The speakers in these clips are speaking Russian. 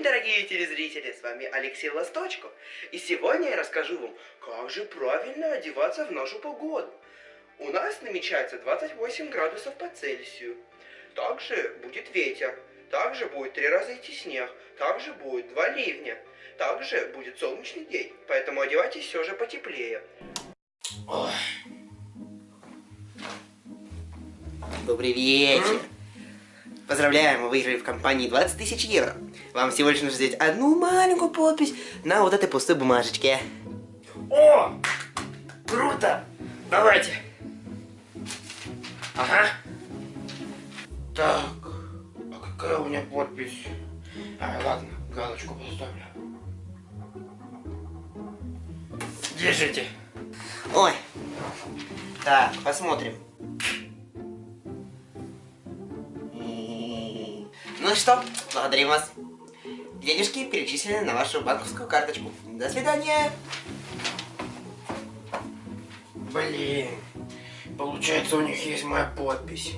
день, дорогие телезрители! С вами Алексей Ласточко. И сегодня я расскажу вам, как же правильно одеваться в нашу погоду. У нас намечается 28 градусов по Цельсию. Также будет ветер. Также будет три раза идти снег. Также будет два ливня. Также будет солнечный день. Поэтому одевайтесь все же потеплее. Ой. Добрый вечер. Поздравляем, вы выиграли в компании 20 тысяч евро. Вам всего лишь нужно сделать одну маленькую подпись на вот этой пустой бумажечке. О! Круто! Давайте. Ага. Так, а какая у меня подпись? А, ладно, галочку поставлю. Держите. Ой. Так, посмотрим. Ну что, благодарим вас. Денежки перечислены на вашу банковскую карточку. До свидания. Блин, получается у них есть моя подпись.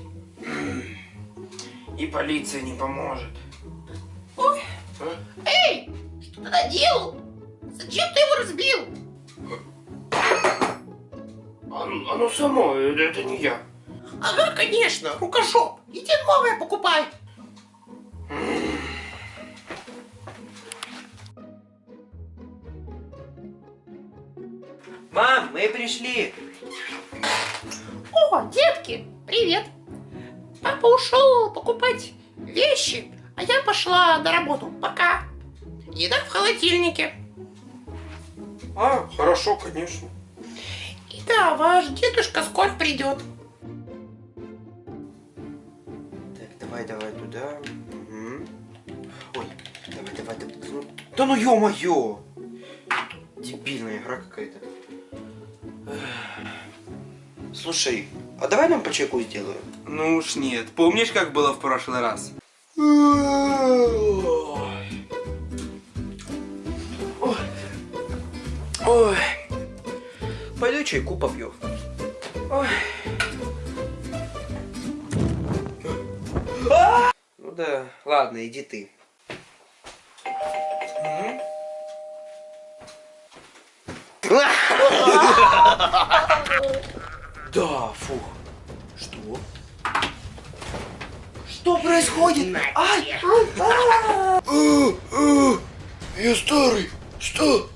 И полиция не поможет. Ой. А? Эй, что ты наделал? Зачем ты его разбил? Оно, оно само, это, это не я. Ага, конечно, рукожоп. Иди новое покупай. Мы пришли. О, детки, привет. Папа ушел покупать вещи, а я пошла на работу. Пока. Еда в холодильнике. А, хорошо, конечно. И да, ваш дедушка скоро придет. Так, давай, давай туда. Угу. Ой, давай, давай, давай. Да ну ё-моё! Дебильная игра какая-то. Слушай, а давай нам по чеку сделаем? Ну уж нет. Помнишь, как было в прошлый раз? Ой. Пойду чайку попью. Ой. Ну да, ладно, иди ты. Да, фух. Что? Что происходит? Ай! Я старый. Что?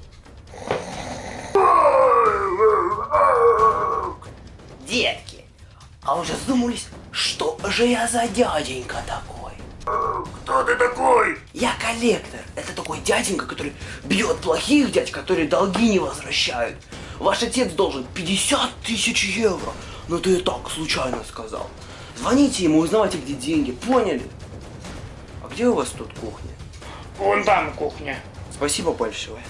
Детки, а уже задумались, что же я за дяденька такой? Кто ты такой? Я коллектор. Это такой дяденька, который бьет плохих дядь, которые долги не возвращают. Ваш отец должен 50 тысяч евро. Но ты и так случайно сказал. Звоните ему, узнавайте, где деньги. Поняли? А где у вас тут кухня? Вон там кухня. Спасибо большое.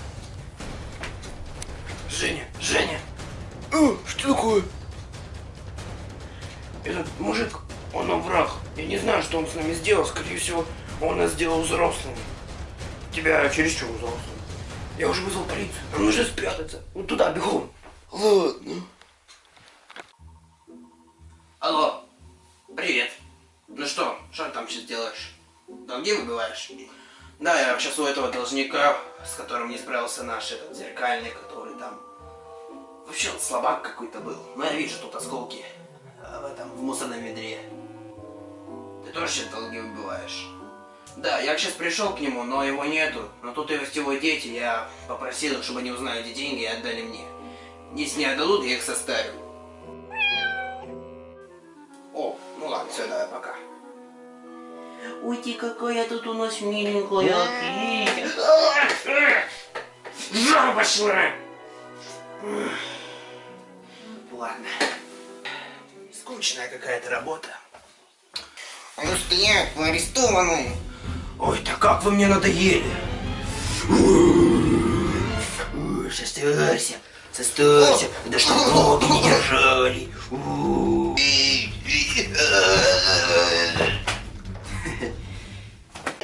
Женя, Женя. Э, что такое? Этот мужик, он враг. Я не знаю, что он с нами сделал. Скорее всего, он нас сделал взрослыми. Тебя чересчур взрослым. Я уже вызвал полицию. Нам нужно спрятаться. Вот туда, бегом. Ладно. Алло, привет. Ну что, что ты там сейчас делаешь? Долги выбиваешь? Да, я сейчас у этого должника, с которым не справился наш этот зеркальный, который там... Вообще он слабак какой-то был. Но я вижу тут осколки а, в этом, в мусорном ведре. Ты тоже сейчас долги выбиваешь? Да, я сейчас пришел к нему, но его нету. Но тут его дети, я попросил их, чтобы они узнали, где деньги и отдали мне. Если не отдадут, я их составлю. О, ну ладно, все, давай, пока. Ой, ты какая тут у нас миленькая. Жара пошла! Ладно. Скучная какая-то работа. А ну стоять, вы арестованы. Ой, да как вы мне надоели. Составься, составься, да что ноги не держали.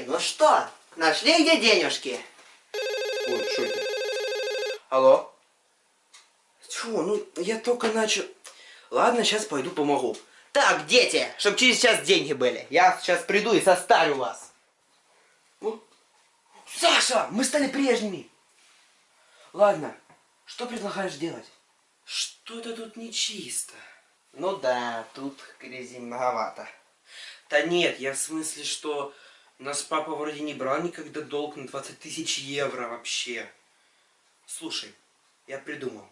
Ну что, нашли где денежки? Ой, что это? Алло? Чего, ну я только начал... Ладно, сейчас пойду помогу. Так, дети, чтобы через час деньги были. Я сейчас приду и состарю вас. Саша, мы стали прежними. Ладно, что предлагаешь делать? Что-то тут нечисто. Ну да, тут грязи многовато. Да нет, я в смысле, что нас папа вроде не брал никогда долг на 20 тысяч евро вообще. Слушай, я придумал.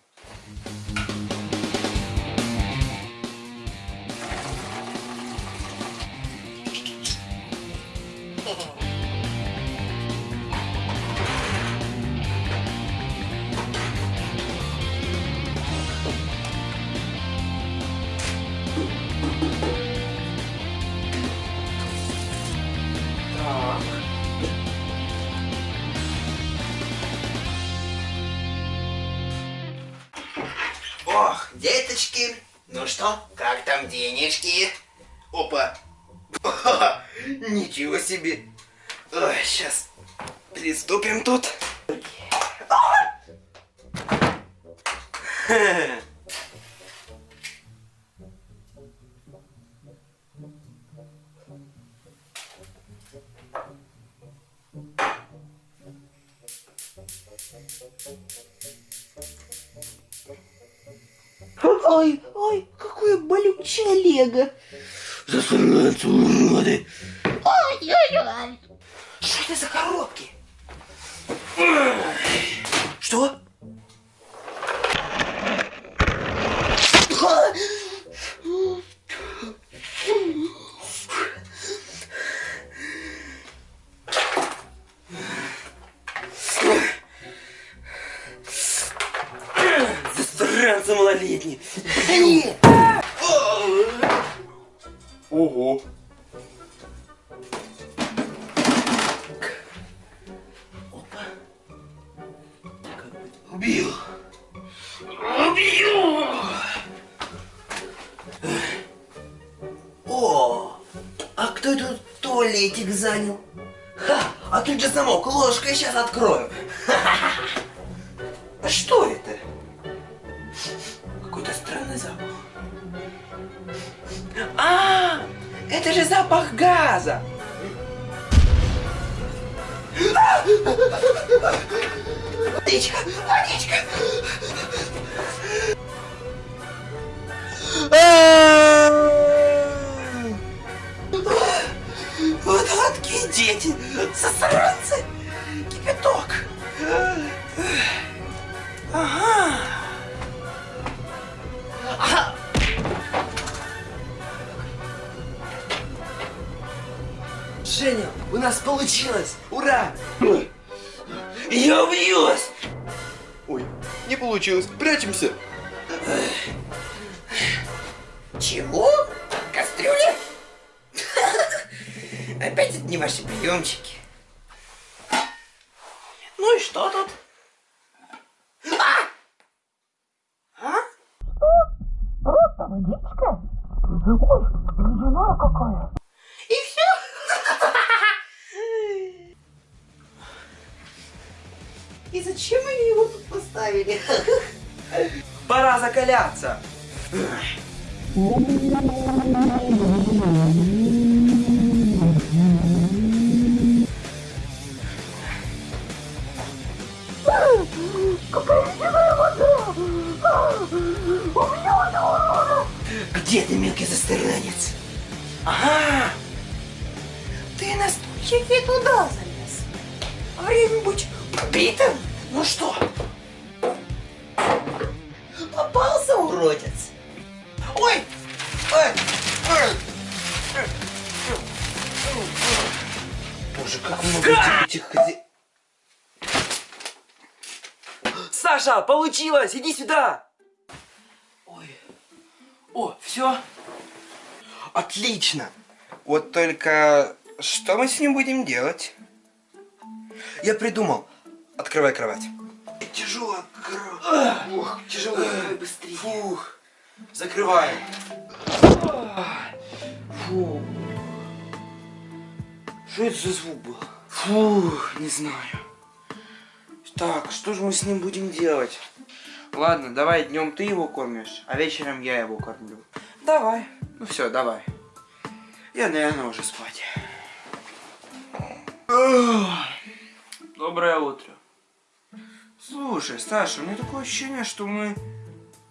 Так. Ох, деточки, ну что, как там денежки? Опа. Ничего себе. Ой, сейчас приступим тут. Ой, ой, какое болючее лего. Засранцы, уроды! Ой-ой-ой. Что это за коробки? Что? Засранцы малолетние! Ого. Убил! Убил! О, а кто тут туалетик занял? Ха, а тут же замок, ложкой сейчас открою. А что это? Какой-то странный запах. А, это же запах газа. Водичка, водичка. Водотки дети, засранцы, кипяток. Нас получилось! Ура! Я убьюсь! Ой, не получилось. Прячемся. Чего? Кастрюля? Опять это не ваши приемчики. Ну и что тут? А! А? И И зачем они его тут поставили? Пора закаляться! Где ты, мелкий засранец? Ага! Ты на стульчике туда залез. Время быть убитым? Ну что? Попался, уродец? Ой! Ой! Ой! Боже, как много этих Саша, получилось! Иди сюда! Ой. О, все? Отлично. Вот только что мы с ним будем делать? Я придумал. Открывай кровать. Тяжело. Ух, тяжело, давай быстрее. Фух. Закрываем. Фу. Что это за звук был? Фух, не знаю. Так, что же мы с ним будем делать? Ладно, давай днем ты его кормишь, а вечером я его кормлю. Давай. Ну все, давай. Я, наверное, уже спать. Ох, Доброе утро. Слушай, Саша, у меня такое ощущение, что мы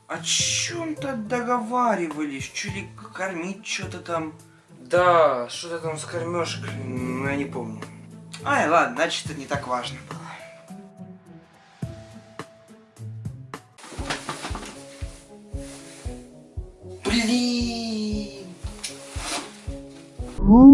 о чем-то договаривались, чуть ли кормить что-то там. Да, что-то там с кормежкой, но я не помню. Ай, ладно, значит, это не так важно было. Блин! Oh,